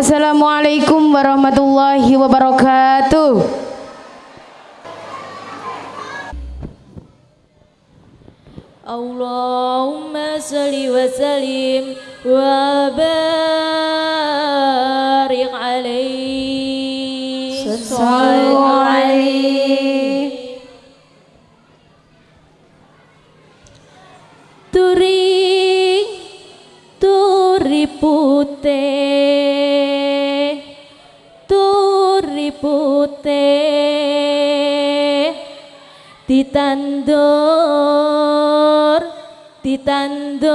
Assalamualaikum warahmatullahi wabarakatuh. Allahumma salli wa sallim wa barik alaihi. Sallu Turi turi putih. ditandur ditandur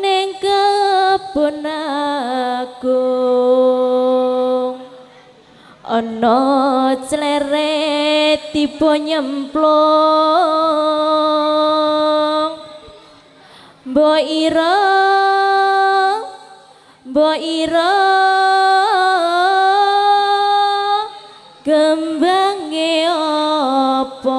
ning kebon agung. Ana cleret tiba nyemplung. Mbok ira mbok ira. kembang e opo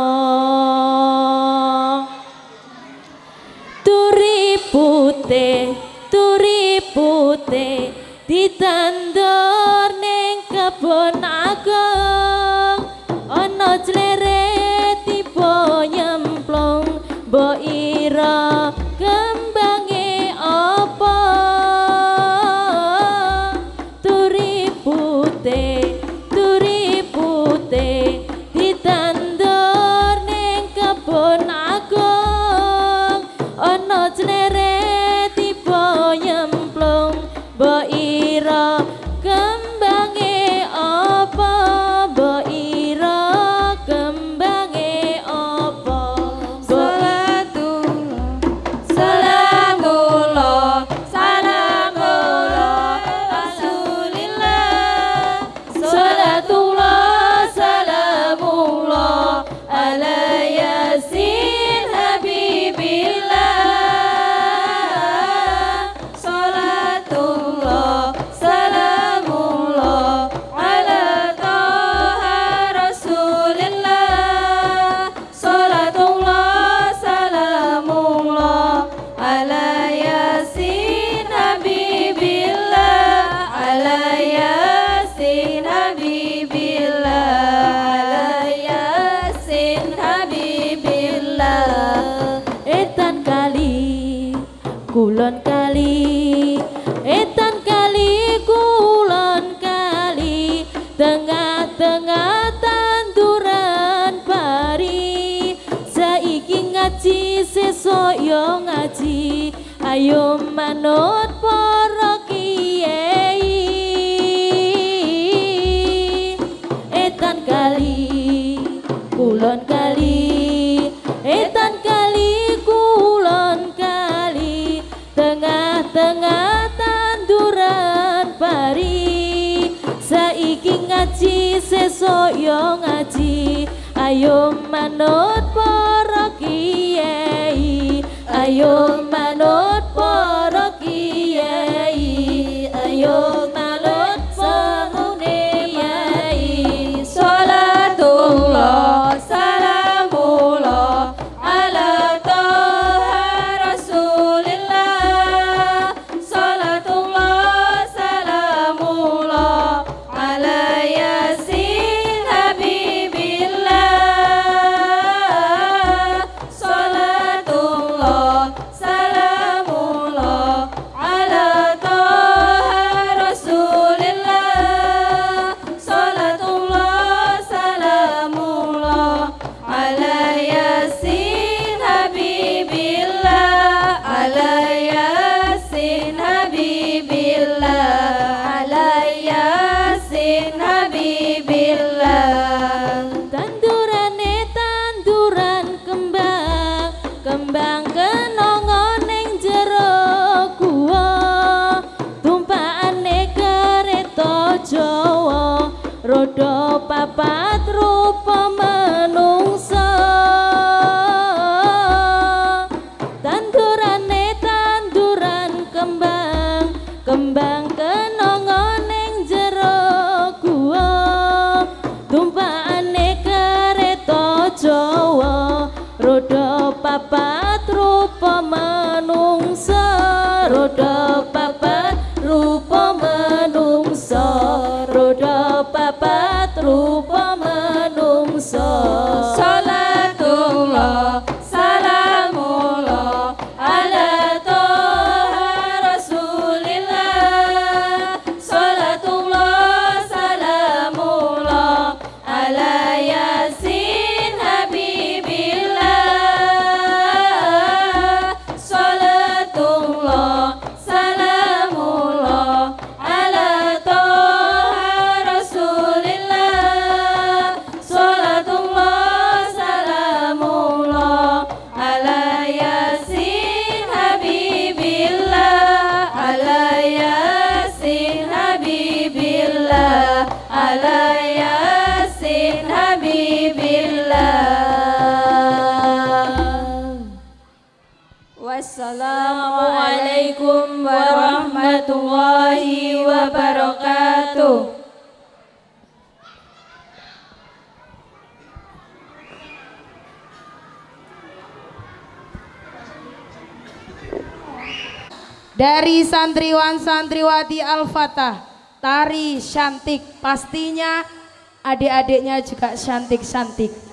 kulon kali etan kali kulon kali tengah-tengah tanduran pari. Saiki ngaji sesok yo ngaji ayo manut para kiai. Etan kali kulon kali etan ngaji sesok yo ngaji. Ayo manut para kiai ayo manut apa manungsa roda dari santriwan santriwati Al-Fatah tari cantik. Pastinya adik-adiknya juga cantik-cantik